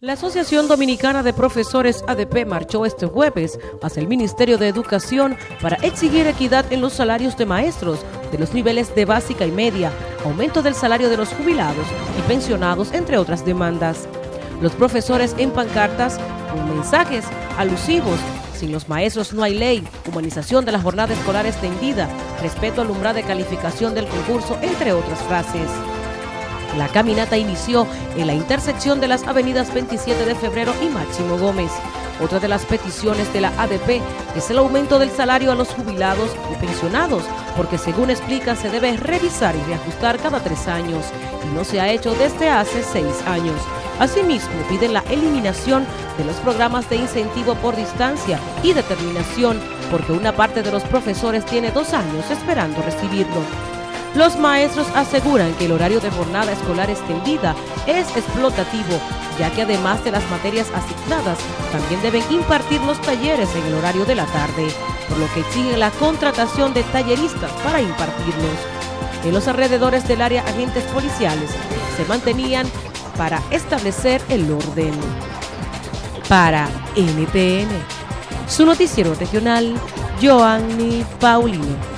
La Asociación Dominicana de Profesores ADP marchó este jueves hacia el Ministerio de Educación para exigir equidad en los salarios de maestros de los niveles de básica y media, aumento del salario de los jubilados y pensionados, entre otras demandas. Los profesores en pancartas con mensajes alusivos sin los maestros no hay ley, humanización de la jornada escolar extendida, respeto al umbral de calificación del concurso, entre otras frases. La caminata inició en la intersección de las avenidas 27 de febrero y Máximo Gómez. Otra de las peticiones de la ADP es el aumento del salario a los jubilados y pensionados, porque según explica se debe revisar y reajustar cada tres años, y no se ha hecho desde hace seis años. Asimismo, piden la eliminación de los programas de incentivo por distancia y determinación, porque una parte de los profesores tiene dos años esperando recibirlo. Los maestros aseguran que el horario de jornada escolar extendida es explotativo, ya que además de las materias asignadas, también deben impartir los talleres en el horario de la tarde, por lo que exigen la contratación de talleristas para impartirlos. En los alrededores del área agentes policiales se mantenían para establecer el orden. Para NTN, su noticiero regional, Joanny Paulino.